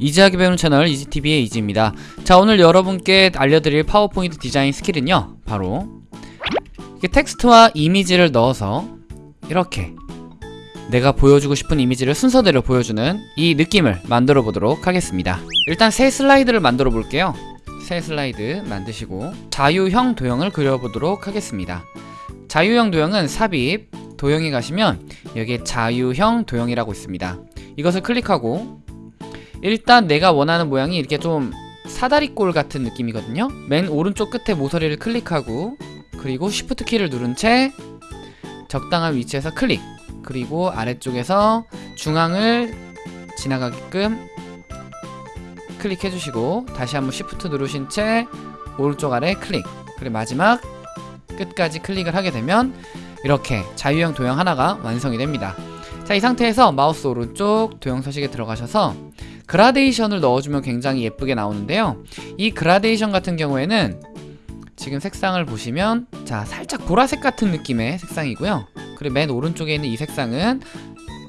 easy하게 배우는 채널 이지TV의 이지입니다. 자 오늘 여러분께 알려드릴 파워포인트 디자인 스킬은요 바로 이렇게 텍스트와 이미지를 넣어서 이렇게 내가 보여주고 싶은 이미지를 순서대로 보여주는 이 느낌을 만들어 보도록 하겠습니다. 일단 새 슬라이드를 만들어 볼게요. 새 슬라이드 만드시고 자유형 도형을 그려보도록 하겠습니다. 자유형 도형은 삽입 도형에 가시면 여기에 자유형 도형이라고 있습니다. 이것을 클릭하고 일단 내가 원하는 모양이 이렇게 좀 사다리꼴 같은 느낌이거든요. 맨 오른쪽 끝에 모서리를 클릭하고 그리고 쉬프트 키를 누른 채 적당한 위치에서 클릭. 그리고 아래쪽에서 중앙을 지나가게끔 클릭해 주시고 다시 한번 쉬프트 누르신 채 오른쪽 아래 클릭. 그리고 마지막 끝까지 클릭을 하게 되면 이렇게 자유형 도형 하나가 완성이 됩니다. 자 이 상태에서 마우스 오른쪽 도형 서식에 들어가셔서 그라데이션을 넣어주면 굉장히 예쁘게 나오는데요. 이 그라데이션 같은 경우에는 지금 색상을 보시면 자 살짝 보라색 같은 느낌의 색상이고요. 그리고 맨 오른쪽에 있는 이 색상은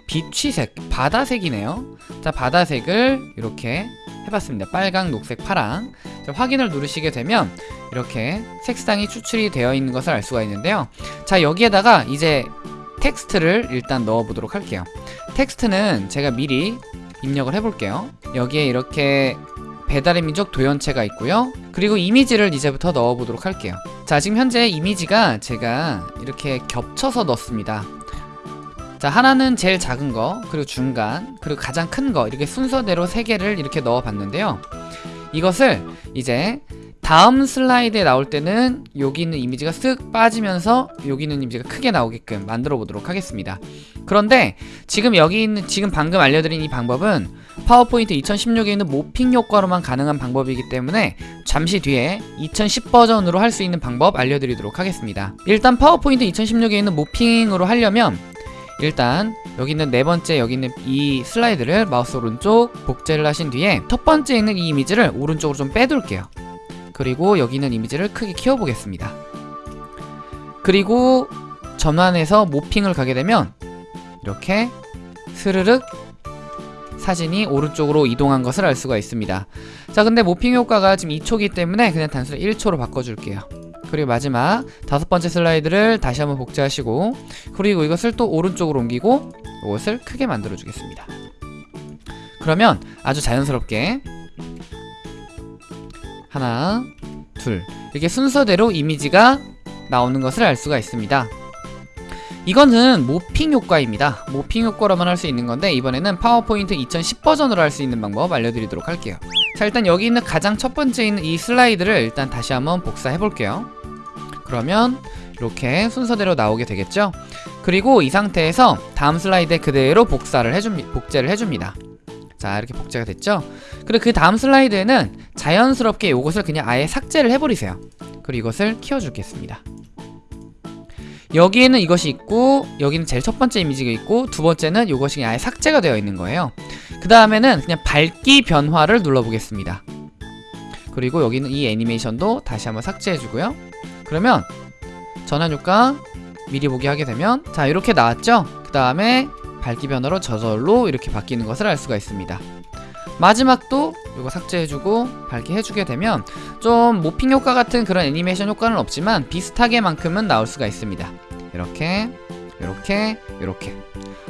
비취색 바다색이네요. 자 바다색을 이렇게 해봤습니다. 빨강 녹색 파랑. 자, 확인을 누르시게 되면 이렇게 색상이 추출이 되어 있는 것을 알 수가 있는데요. 자 여기에다가 이제 텍스트를 일단 넣어 보도록 할게요. 텍스트는 제가 미리 입력을 해볼게요. 여기에 이렇게 배달의 민족 도현체가 있고요. 그리고 이미지를 이제부터 넣어 보도록 할게요. 자 지금 현재 이미지가 제가 이렇게 겹쳐서 넣습니다. 자 하나는 제일 작은 거 그리고 중간 그리고 가장 큰 거 이렇게 순서대로 세 개를 이렇게 넣어 봤는데요. 이것을 이제 다음 슬라이드에 나올 때는 여기 있는 이미지가 쓱 빠지면서 여기 있는 이미지가 크게 나오게끔 만들어 보도록 하겠습니다. 그런데 지금 여기 있는 지금 방금 알려드린 이 방법은 파워포인트 2016에 있는 morphing 효과로만 가능한 방법이기 때문에 잠시 뒤에 2010 버전으로 할 수 있는 방법 알려드리도록 하겠습니다. 일단 파워포인트 2016에 있는 morphing으로 하려면 일단 여기 있는 네 번째 여기 있는 이 슬라이드를 마우스 오른쪽 복제를 하신 뒤에 첫 번째 있는 이 이미지를 오른쪽으로 좀 빼둘게요 그리고 여기 있는 이미지를 크게 키워보겠습니다. 그리고 전환해서 모핑을 가게 되면 이렇게 스르륵 사진이 오른쪽으로 이동한 것을 알 수가 있습니다. 자 근데 모핑 효과가 지금 2초기 때문에 그냥 단순히 1초로 바꿔줄게요. 그리고 마지막 다섯 번째 슬라이드를 다시 한번 복제하시고 그리고 이것을 또 오른쪽으로 옮기고 이것을 크게 만들어 주겠습니다. 그러면 아주 자연스럽게 하나 둘. 이렇게 순서대로 이미지가 나오는 것을 알 수가 있습니다. 이거는 모핑 효과입니다. 모핑 효과로만 할 수 있는 건데 이번에는 파워포인트 2010 버전으로 할 수 있는 방법 알려드리도록 할게요. 자 일단 여기 있는 가장 첫 번째 있는 이 슬라이드를 일단 다시 한번 복사해 볼게요. 그러면 이렇게 순서대로 나오게 되겠죠? 그리고 이 상태에서 다음 슬라이드에 그대로 복사를 해줍니다 복제를 해줍니다 자 이렇게 복제가 됐죠? 그리고 그 다음 슬라이드에는 자연스럽게 이것을 그냥 아예 삭제를 해버리세요. 그리고 이것을 키워주겠습니다. 여기에는 이것이 있고 여기는 제일 첫 번째 이미지가 있고 두 번째는 이것이 아예 삭제가 되어 있는 거예요. 그 다음에는 그냥 밝기 변화를 눌러보겠습니다. 그리고 여기는 이 애니메이션도 다시 한번 삭제해주고요. 그러면 전환 효과 미리 보기 하게 되면 자 이렇게 나왔죠? 그 다음에 밝기 변화로 저절로 이렇게 바뀌는 것을 알 수가 있습니다. 마지막도 이거 삭제해주고 밝게 해주게 되면 좀 모핑 효과 같은 그런 애니메이션 효과는 없지만 비슷하게만큼은 나올 수가 있습니다. 이렇게 이렇게 이렇게.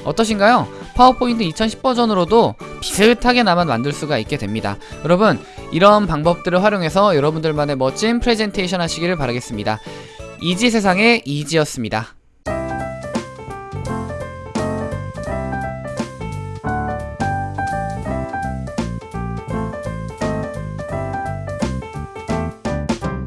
어떠신가요? 파워포인트 2010 버전으로도 비슷하게나마 만들 수가 있게 됩니다. 여러분 이런 방법들을 활용해서 여러분들만의 멋진 프레젠테이션 하시기를 바라겠습니다. 이지 세상의 이지였습니다